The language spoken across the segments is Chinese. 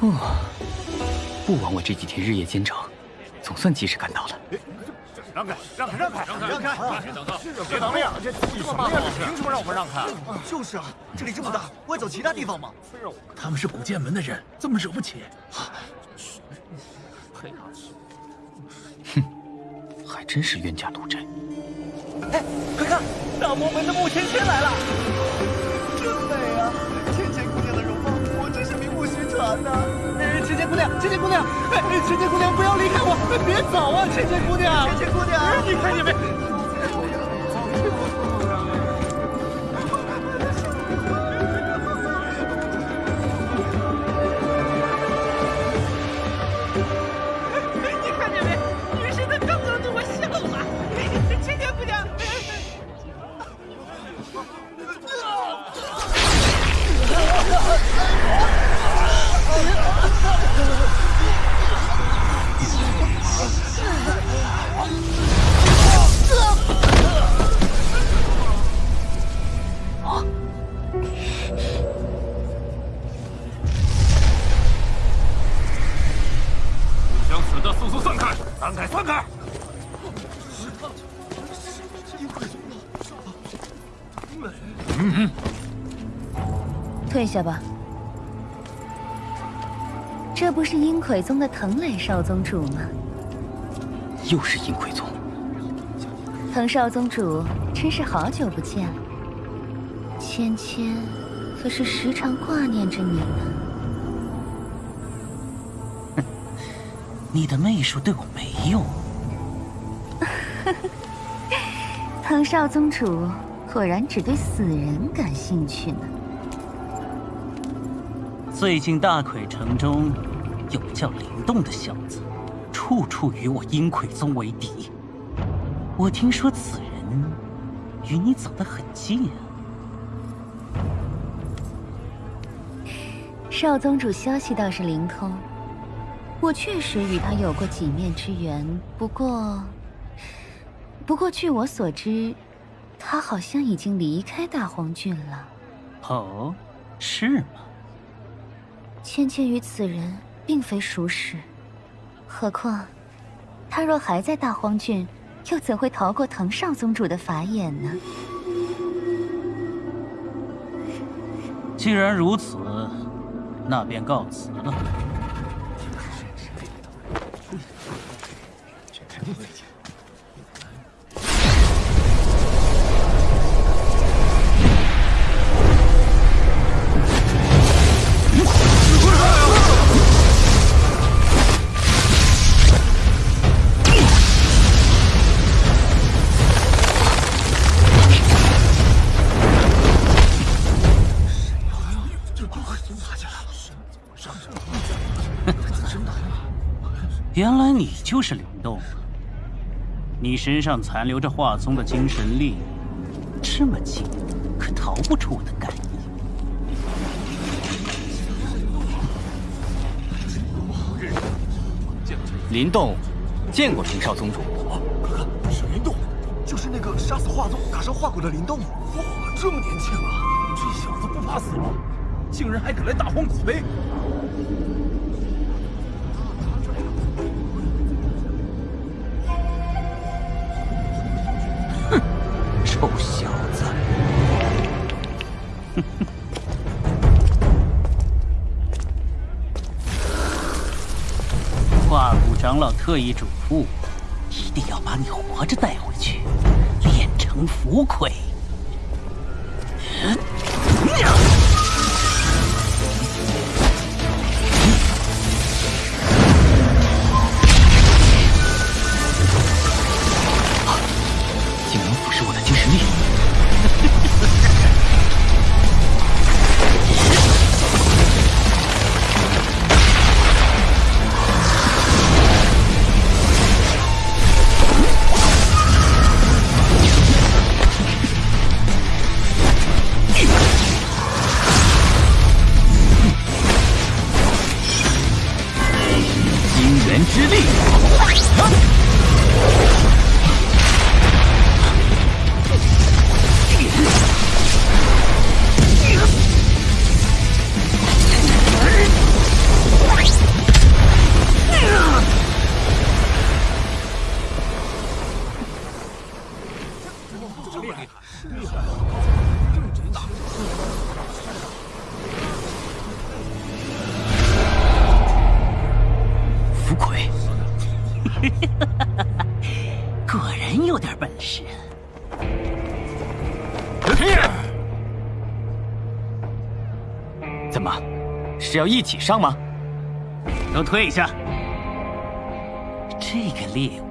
顾王伟这几天日夜兼程，总算及时赶到了。让开，让开，让开，让开！别挡道，别挡路！这这么大，凭什么让我们让开？就是啊，这里这么大，不会走其他地方吗？他们是古剑门的人，这么惹不起？哼，还真是冤家路窄。哎，快看，大魔门的穆芊芊来了，名不虚传呐。哎，芊芊姑娘，芊芊姑娘，哎，芊芊姑娘，不要离开我，别走啊，芊芊姑娘，芊芊姑娘，你看见没？下吧，这不是阴魁宗的藤磊少宗主吗？又是阴魁宗，藤少宗主，真是好久不见了。芊芊可是时常挂念着你呢。你的媚术对我没用。藤少宗主果然只对死人感兴趣呢。最近大魁城中有个叫灵动的小子，处处与我阴魁宗为敌。我听说此人与你走得很近啊。少宗主消息倒是灵通，我确实与他有过几面之缘。不过，不过据我所知，他好像已经离开大荒郡了。哦，是吗？芊芊与此人并非熟识，何况他若还在大荒郡，又怎会逃过藤少宗主的法眼呢？既然如此，那便告辞了。原来你就是灵动，你身上残留着华宗的精神力，这么近，可逃不出我的感应。林动，见过藤少宗主。快看，是林动，就是那个杀死华宗、打伤华骨的林动。哇，这么年轻啊！这小子不怕死吗？竟然还敢来大荒古碑！特意嘱咐，一定要把你活着带回去，练成符魁。果然有点本事。怎么是要一起上吗？都退一下。这个猎物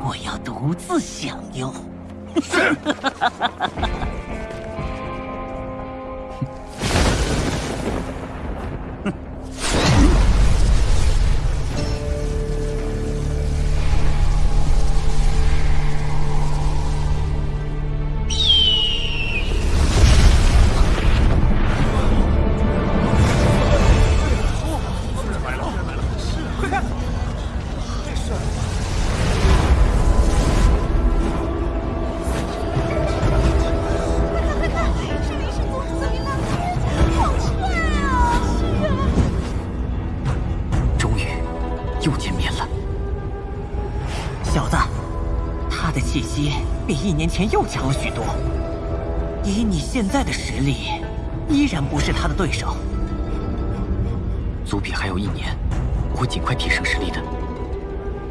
我要独自享用。是 前又强了许多，以你现在的实力，依然不是他的对手。族比还有一年，我会尽快提升实力的。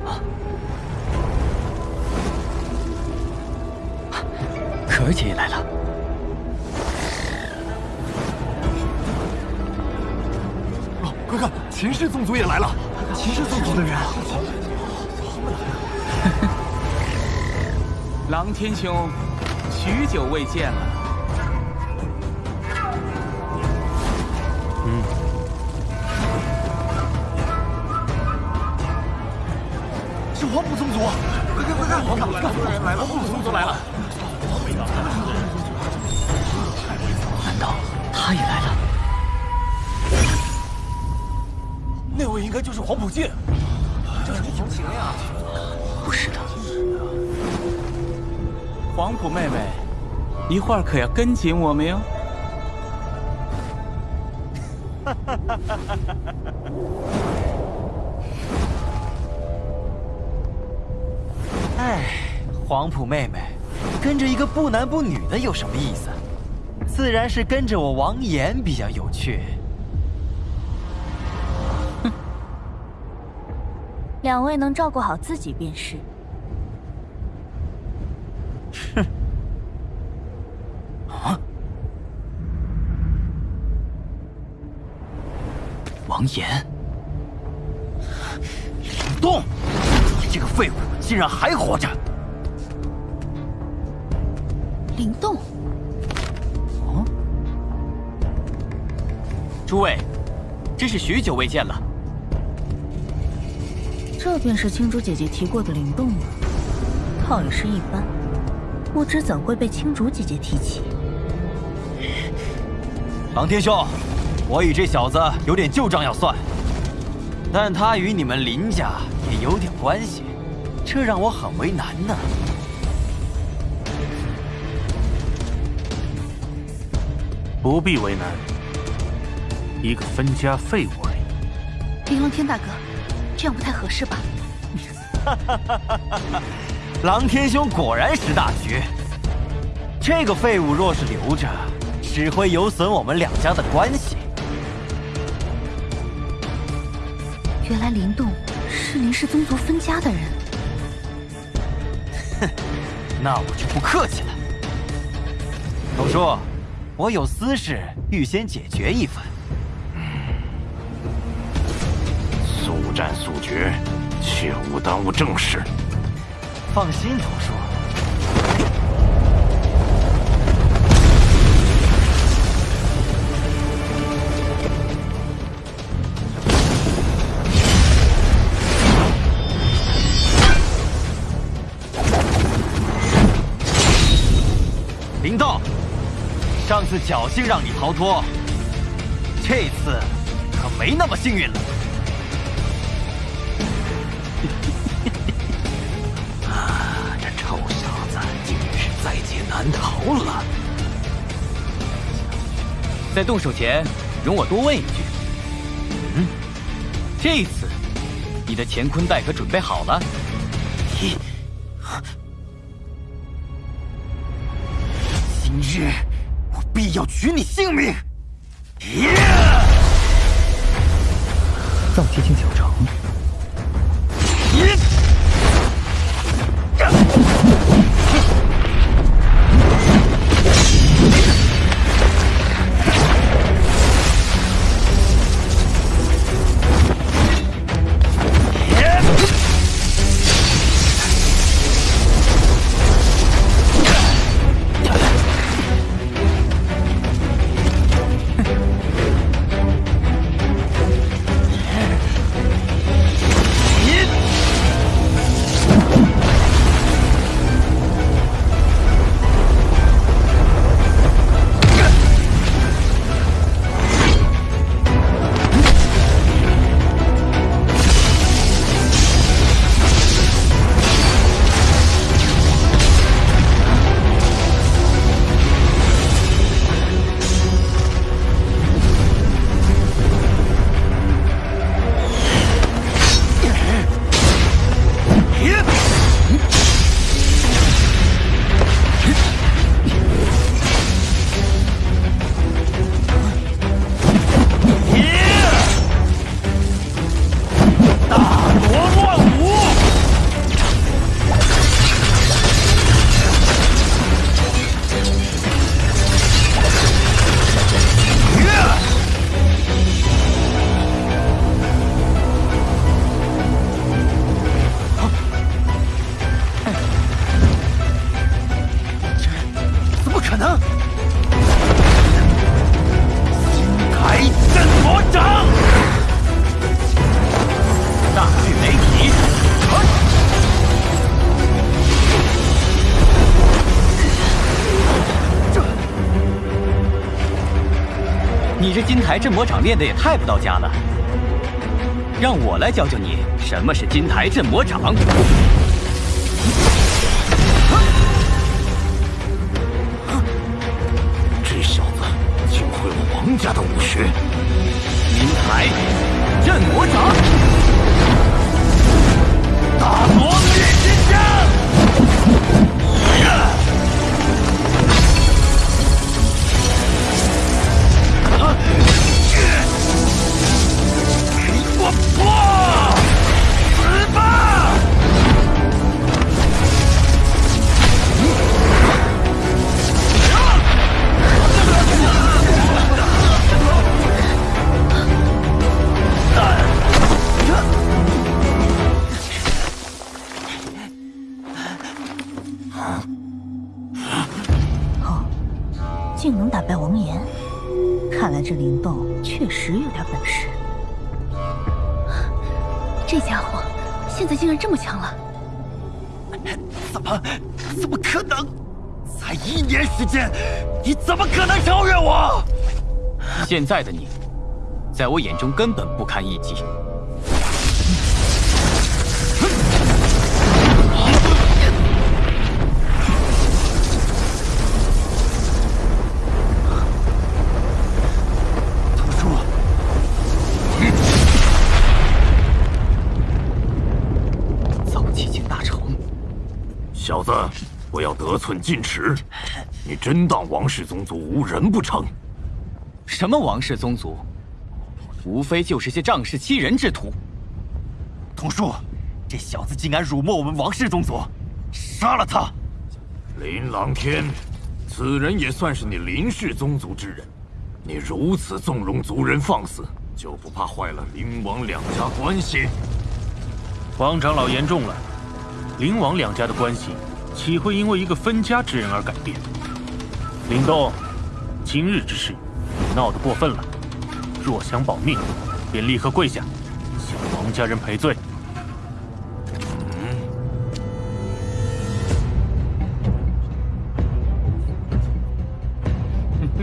啊！可儿姐也来了。快看，秦氏宗族也来了！秦氏宗族的人。狼天兄，许久未见了。嗯。是黄埔宗族！快看快看，黄埔来了！黄埔宗族来了！难道他也来了？那位应该就是黄埔剑。这是黄情呀！不是的。黄埔妹妹，一会儿可要跟紧我们哟！哎，黄埔妹妹，跟着一个不男不女的有什么意思？自然是跟着我王岩比较有趣。哼，两位能照顾好自己便是。王岩，灵动，你这个废物竟然还活着！灵动，哦，诸位，真是许久未见了。这便是青竹姐姐提过的灵动吗？倒也是一般，不知怎会被青竹姐姐提起。狼天兄。我与这小子有点旧账要算，但他与你们林家也有点关系，这让我很为难呢。不必为难，一个分家废物而已。凌龙天大哥，这样不太合适吧？哈哈哈哈哈！狼天兄果然识大局，这个废物若是留着，只会有损我们两家的关系。原来林动是林氏宗族分家的人，哼，那我就不客气了。董叔，我有私事，预先解决一番。速战速决，切勿耽误正事。放心，董叔。侥幸让你逃脱，这次可没那么幸运了。啊，这臭小子竟是在劫难逃了！在动手前，容我多问一句：嗯，这次你的乾坤袋可准备好了？今日。必要取你性命！藏天星小城。台镇魔掌练的也太不到家了，让我来教教你什么是金台镇魔掌。败王岩，看来这灵动确实有点本事。这家伙现在竟然这么强了！怎么？怎么可能？才一年时间，你怎么可能超越我？现在的你，在我眼中根本不堪一击。寸进尺！你真当王氏宗族无人不成？什么王氏宗族，无非就是些仗势欺人之徒。童叔，这小子竟敢辱没我们王氏宗族，杀了他！林琅天，此人也算是你林氏宗族之人，你如此纵容族人放肆，就不怕坏了林王两家关系？王长老言重了，林王两家的关系岂会因为一个分家之人而改变？林东，今日之事，你闹得过分了。若想保命，便立刻跪下，向王家人赔罪。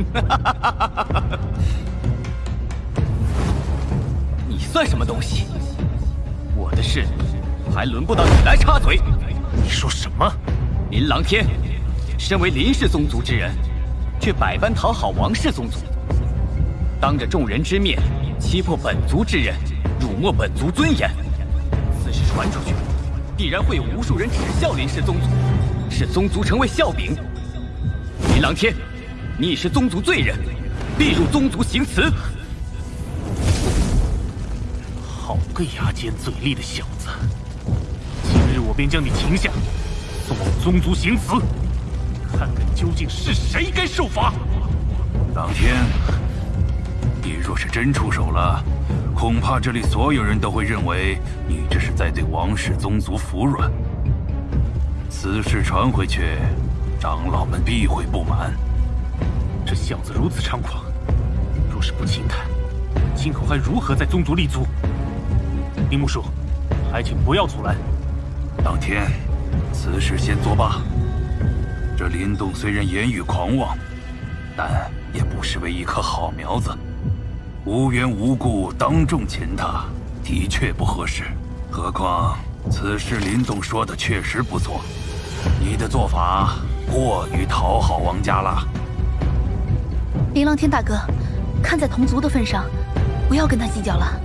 你算什么东西？我的事还轮不到你来插嘴。你说什么？林琅天，身为林氏宗族之人，却百般讨好王氏宗族，当着众人之面欺破本族之人，辱没本族尊严。此事传出去，必然会有无数人耻笑林氏宗族，使宗族成为笑柄。林琅天，你已是宗族罪人，必入宗族行祠。好个牙尖嘴利的小子！今日我便将你擒下，宗族行刺，看看究竟是谁该受罚。当天，你若是真出手了，恐怕这里所有人都会认为你这是在对王氏宗族服软。此事传回去，长老们必会不满。这小子如此猖狂，若是不擒他，今后还如何在宗族立足？林木叔，还请不要阻拦。当天，此事先作罢。这林动虽然言语狂妄，但也不失为一棵好苗子。无缘无故当众擒他，的确不合适。何况此事林动说的确实不错，你的做法过于讨好王家了。林琅天大哥，看在同族的份上，不要跟他计较了。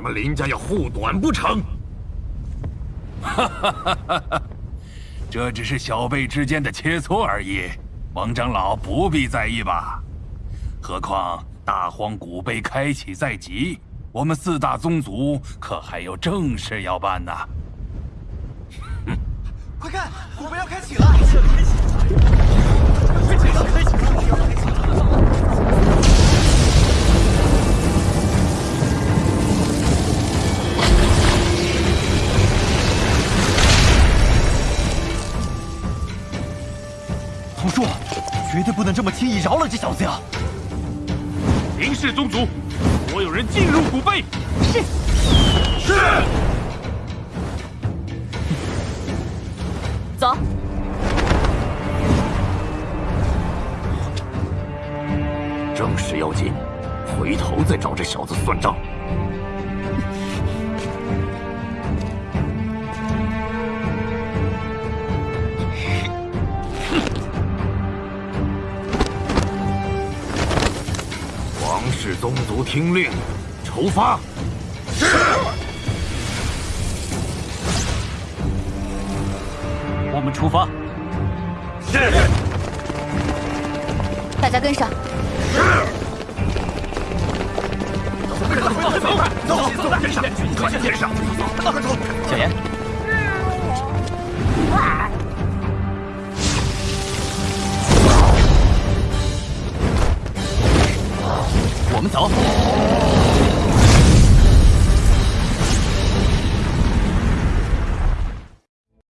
你们林家要护短不成？哈哈哈哈这只是小辈之间的切磋而已，王长老不必在意吧？何况大荒古碑开启在即，我们四大宗族可还有正事要办呢。快看，古碑要开启了！开启了！开启了！开启了！童叔，绝对不能这么轻易饶了这小子呀！林氏宗族，所有人进入古碑。是。是。走。正事要紧，回头再找这小子算账。宗族听令，出发！是。我们出发。是。大家跟上。是。走走走走走走，跟上，跟上，跟上，快走！小炎。我们走。